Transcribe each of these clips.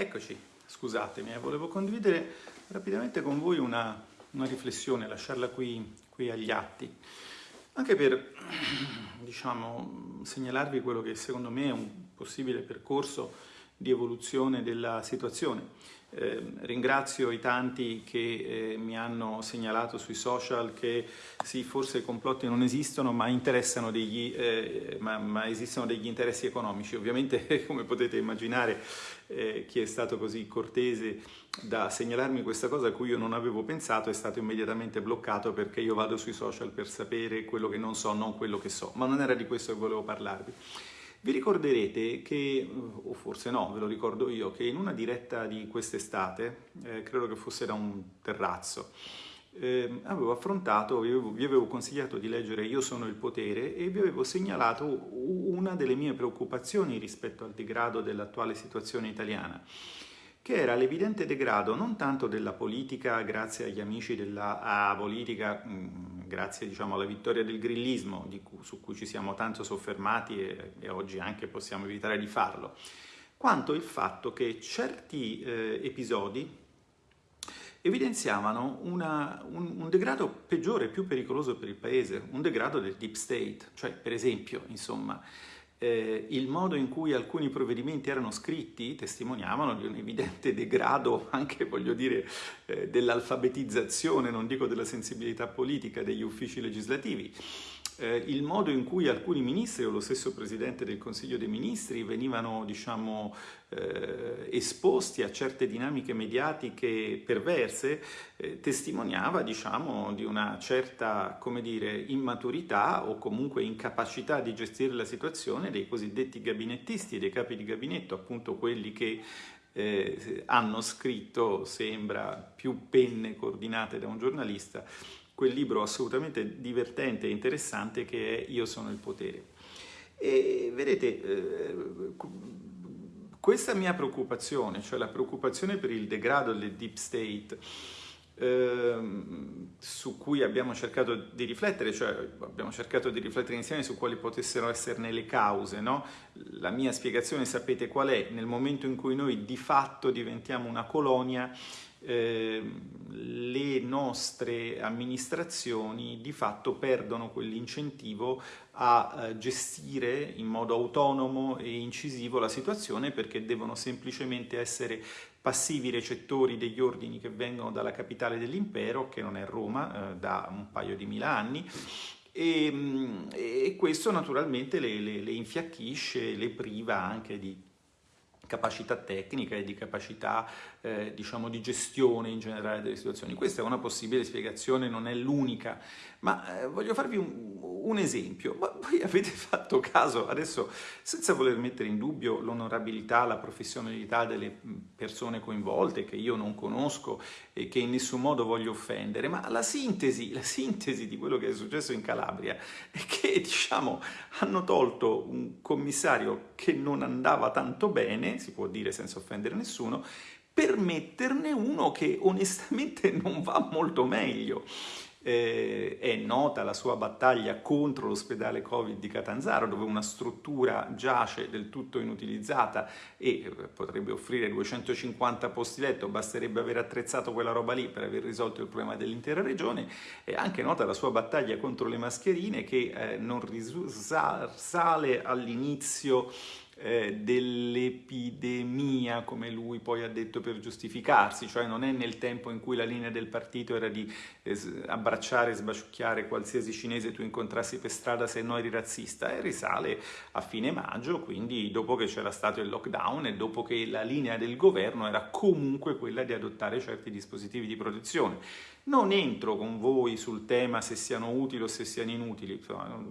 Eccoci, scusatemi, eh, volevo condividere rapidamente con voi una, una riflessione, lasciarla qui, qui, agli atti, anche per diciamo, segnalarvi quello che secondo me è un possibile percorso di evoluzione della situazione. Eh, ringrazio i tanti che eh, mi hanno segnalato sui social che sì, forse i complotti non esistono, ma, degli, eh, ma, ma esistono degli interessi economici. Ovviamente, come potete immaginare, eh, chi è stato così cortese da segnalarmi questa cosa a cui io non avevo pensato è stato immediatamente bloccato perché io vado sui social per sapere quello che non so, non quello che so. Ma non era di questo che volevo parlarvi. Vi ricorderete che, o forse no, ve lo ricordo io, che in una diretta di quest'estate, eh, credo che fosse da un terrazzo, eh, avevo affrontato, vi avevo, vi avevo, consigliato di leggere Io sono il potere e vi avevo segnalato una delle mie preoccupazioni rispetto al degrado dell'attuale situazione italiana che era l'evidente degrado non tanto della politica grazie agli amici della politica, mh, mm, grazie diciamo, alla vittoria del grillismo cui, su cui ci siamo tanto soffermati e, e, oggi anche possiamo evitare di farlo, quanto il fatto che certi eh, episodi evidenziavano una, un, un, degrado peggiore, più pericoloso per il paese, un degrado del deep state, cioè per esempio, insomma, eh, il modo in cui alcuni provvedimenti erano scritti testimoniavano di un evidente degrado anche, voglio dire, eh, dell'alfabetizzazione, non dico della sensibilità politica degli uffici legislativi. Eh, il modo in cui alcuni ministri o lo stesso Presidente del Consiglio dei Ministri venivano, diciamo, eh, esposti a certe dinamiche mediatiche perverse eh, testimoniava, diciamo, di una certa, dire, immaturità o comunque incapacità di gestire la situazione dei cosiddetti gabinettisti dei capi di gabinetto, appunto quelli che eh, hanno scritto, sembra, più penne coordinate da un giornalista, quel libro assolutamente divertente e interessante che è Io sono il potere. E vedete, eh, questa mia preoccupazione, cioè la preoccupazione per il degrado del deep state, eh, su cui abbiamo cercato di riflettere, cioè abbiamo cercato di riflettere insieme su quali potessero esserne le cause, no? La mia spiegazione sapete qual è? Nel momento in cui noi di fatto diventiamo una colonia, eh, le nostre amministrazioni di fatto perdono quell'incentivo a eh, gestire in modo autonomo e incisivo la situazione perché devono semplicemente essere passivi recettori degli ordini che vengono dalla capitale dell'impero, che non è Roma, eh, da un paio di mila anni, e, mm, e questo naturalmente le, le, le infiacchisce, le priva anche di capacità tecnica e di capacità eh, diciamo di gestione in generale delle situazioni. Questa è una possibile spiegazione, non è l'unica, ma eh, voglio farvi un, un, esempio. Ma voi avete fatto caso, adesso senza voler mettere in dubbio l'onorabilità, la professionalità delle persone coinvolte, che io non conosco e che in nessun modo voglio offendere, ma la sintesi, la sintesi di quello che è successo in Calabria è che diciamo hanno tolto un commissario che non andava tanto bene, si può dire senza offendere nessuno, per metterne uno che onestamente non va molto meglio eh, è nota la sua battaglia contro l'ospedale Covid di Catanzaro, dove una struttura giace del tutto inutilizzata e eh, potrebbe offrire 250 posti letto, basterebbe aver attrezzato quella roba lì per aver risolto il problema dell'intera regione. È anche nota la sua battaglia contro le mascherine che eh, non risale all'inizio eh, dell'epidemia, come lui poi ha detto per giustificarsi, cioè non è nel tempo in cui la linea del partito era di eh, abbracciare e sbaciucchiare qualsiasi cinese tu incontrassi per strada se no eri razzista, e risale a fine maggio, quindi dopo che c'era stato il lockdown e dopo che la linea del governo era comunque quella di adottare certi dispositivi di protezione. Non entro con voi sul tema se siano utili o se siano inutili,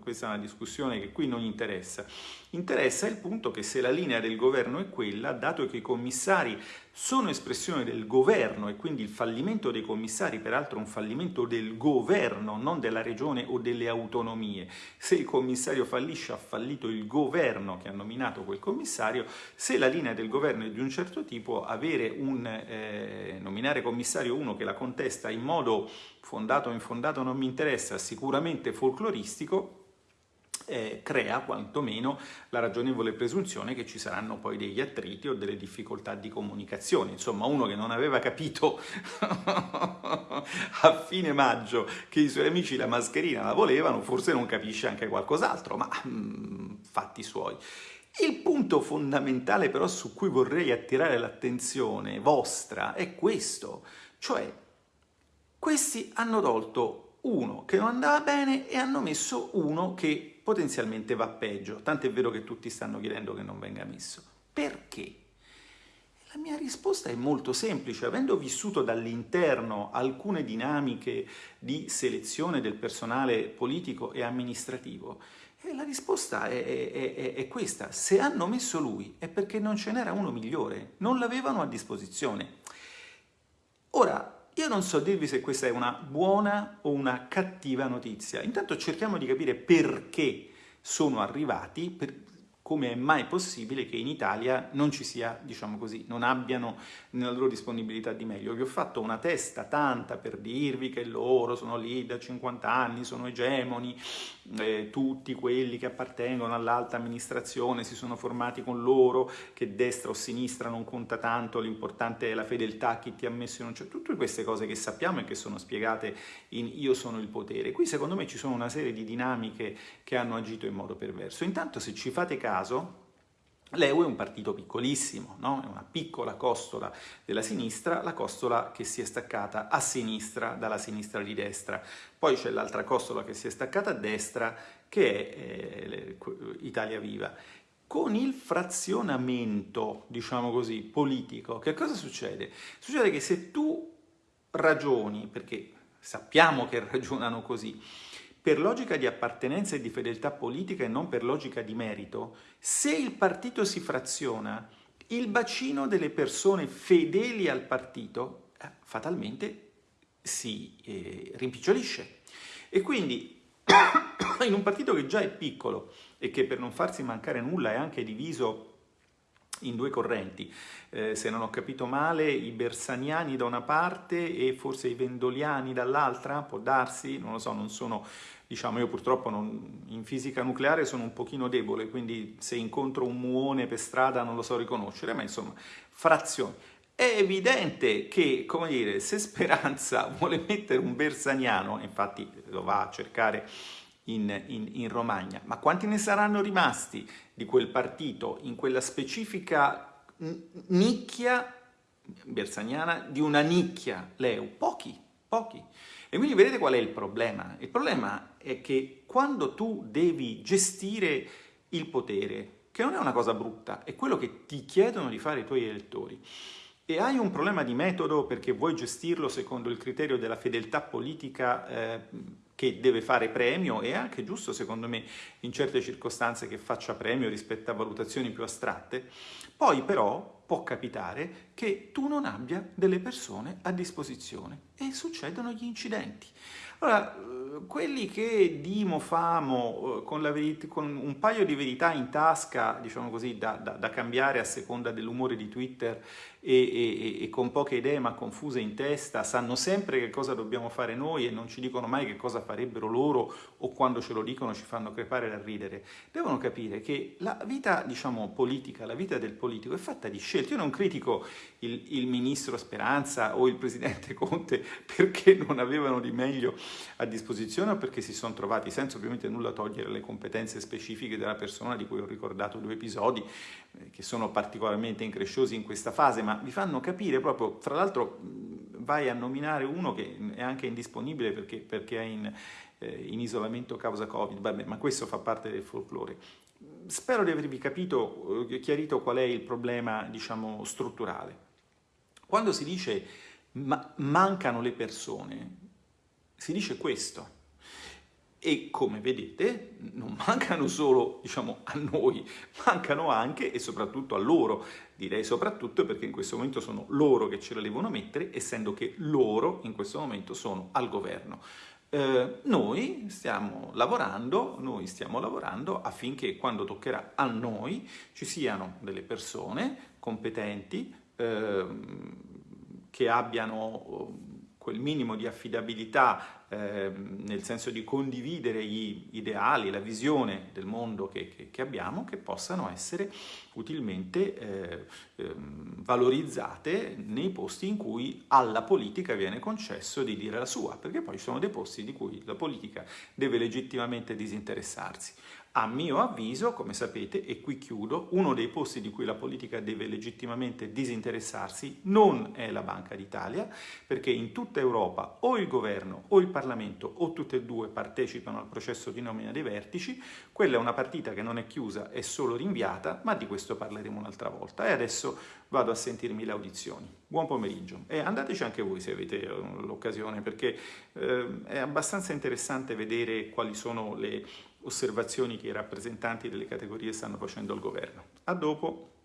questa è una discussione che qui non interessa. Interessa il punto che se la linea del governo è quella, dato che i commissari sono espressione del governo e quindi il fallimento dei commissari, peraltro un fallimento del governo, non della regione o delle autonomie. Se il commissario fallisce ha fallito il governo che ha nominato quel commissario, se la linea del governo è di un certo tipo, un eh, nominare commissario uno che la contesta in modo fondato o infondato non mi interessa, sicuramente folcloristico, eh, crea quantomeno la ragionevole presunzione che ci saranno poi degli attriti o delle difficoltà di comunicazione. Insomma, uno che non aveva capito a fine maggio che i suoi amici la mascherina la volevano, forse non capisce anche qualcos'altro, ma mm, fatti suoi. Il punto fondamentale però su cui vorrei attirare l'attenzione vostra è questo, cioè questi hanno tolto uno che non andava bene e hanno messo uno che potenzialmente va peggio, tant'è vero che tutti stanno chiedendo che non venga messo. Perché? La mia risposta è molto semplice, avendo vissuto dall'interno alcune dinamiche di selezione del personale politico e amministrativo, e la risposta è, è, è, è, questa, se hanno messo lui è perché non ce n'era uno migliore, non l'avevano a disposizione. Ora, io non so dirvi se questa è una buona o una cattiva notizia. Intanto cerchiamo di capire perché sono arrivati, per, come è mai possibile che in Italia non ci sia, diciamo così, non abbiano nella loro disponibilità di meglio. Vi ho fatto una testa tanta per dirvi che loro sono lì da 50 anni, sono egemoni, eh, tutti quelli che appartengono all'alta amministrazione si sono formati con loro, che destra o sinistra non conta tanto, l'importante è la fedeltà, chi ti ha messo in un... Cioè, tutte queste cose che sappiamo e che sono spiegate in Io sono il potere. Qui secondo me ci sono una serie di dinamiche che hanno agito in modo perverso. Intanto se ci fate caso, caso l'EU è un partito piccolissimo, no? è una piccola costola della sinistra, la costola che si è staccata a sinistra dalla sinistra di destra. Poi c'è l'altra costola che si è staccata a destra, che è eh, Italia Viva. Con il frazionamento, diciamo così, politico, che cosa succede? Succede che se tu ragioni, perché sappiamo che ragionano così, per logica di appartenenza e di fedeltà politica e non per logica di merito, se il partito si fraziona, il bacino delle persone fedeli al partito eh, fatalmente si eh, rimpicciolisce. E quindi in un partito che già è piccolo e che per non farsi mancare nulla è anche diviso in due correnti, eh, se non ho capito male, i bersaniani da una parte e forse i vendoliani dall'altra, può darsi, non lo so, non sono diciamo io purtroppo non, in fisica nucleare sono un pochino debole, quindi se incontro un muone per strada non lo so riconoscere, ma insomma, frazioni. È evidente che, come dire, se Speranza vuole mettere un bersaniano, infatti lo va a cercare in, in, in Romagna, ma quanti ne saranno rimasti di quel partito in quella specifica nicchia bersaniana di una nicchia Leu? Pochi, pochi. E quindi vedete qual è il problema? Il problema è che quando tu devi gestire il potere, che non è una cosa brutta, è quello che ti chiedono di fare i tuoi elettori, e hai un problema di metodo perché vuoi gestirlo secondo il criterio della fedeltà politica eh, che deve fare premio, è anche giusto secondo me in certe circostanze che faccia premio rispetto a valutazioni più astratte, poi però può capitare che tu non abbia delle persone a disposizione e succedono gli incidenti. Allora, quelli che dimo famo eh, con, con, un paio di verità in tasca, diciamo così, da, da, da cambiare a seconda dell'umore di Twitter e, e, e, con poche idee ma confuse in testa, sanno sempre che cosa dobbiamo fare noi e non ci dicono mai che cosa farebbero loro o quando ce lo dicono ci fanno crepare da ridere. Devono capire che la vita, diciamo, politica, la vita del politico è fatta di scelte. Io non critico il, il ministro Speranza o il presidente Conte perché non avevano di meglio a disposizione o perché si sono trovati, senza ovviamente nulla togliere le competenze specifiche della persona di cui ho ricordato due episodi, eh, che sono particolarmente incresciosi in questa fase, ma vi fanno capire proprio, tra l'altro vai a nominare uno che è anche indisponibile perché, perché è in, eh, in, isolamento causa Covid, Vabbè, ma questo fa parte del folklore. Spero di avervi capito, eh, chiarito qual è il problema, diciamo, strutturale. Quando si dice ma mancano le persone, si dice questo. E come vedete non mancano solo diciamo, a noi, mancano anche e soprattutto a loro. Direi soprattutto perché in questo momento sono loro che ce la devono mettere, essendo che loro in questo momento sono al governo. Eh, noi stiamo lavorando, noi stiamo lavorando affinché quando toccherà a noi ci siano delle persone competenti eh, che abbiano quel minimo di affidabilità eh, nel senso di condividere gli ideali, la visione del mondo che, che, che abbiamo, che possano essere utilmente eh, eh, valorizzate nei posti in cui alla politica viene concesso di dire la sua, perché poi ci sono dei posti di cui la politica deve legittimamente disinteressarsi. A mio avviso, come sapete, e qui chiudo, uno dei posti di cui la politica deve legittimamente disinteressarsi non è la Banca d'Italia, perché in tutta Europa o il governo o il Parlamento o tutte e due partecipano al processo di nomina dei vertici, quella è una partita che non è chiusa, è solo rinviata, ma di questo parleremo un'altra volta. E adesso vado a sentirmi le audizioni. Buon pomeriggio e andateci anche voi se avete eh, l'occasione, perché eh, è abbastanza interessante vedere quali sono le osservazioni che i rappresentanti delle categorie stanno facendo al governo. A dopo!